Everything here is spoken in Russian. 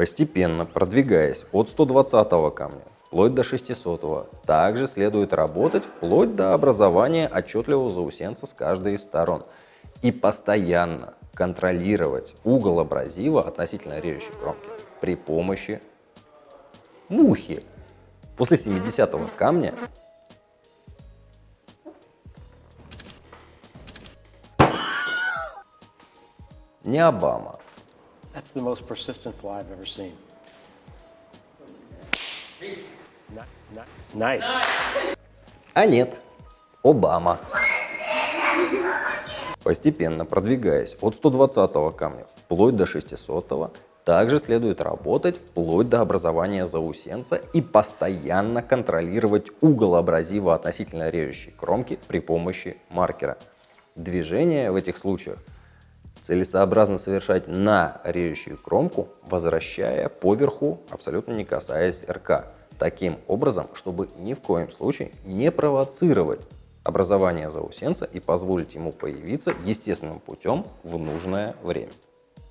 Постепенно продвигаясь от 120 камня вплоть до 600. Также следует работать вплоть до образования отчетливого заусенца с каждой из сторон. И постоянно контролировать угол абразива относительно режущей кромки при помощи мухи. После 70 камня не Обама. That's the most persistent fly I've ever seen. Nice. А нет, Обама. Постепенно продвигаясь от 120 камня вплоть до 600, также следует работать вплоть до образования заусенца и постоянно контролировать угол абразива относительно режущей кромки при помощи маркера. Движение в этих случаях целесообразно совершать на режущую кромку, возвращая поверху, абсолютно не касаясь РК таким образом, чтобы ни в коем случае не провоцировать образование заусенца и позволить ему появиться естественным путем в нужное время.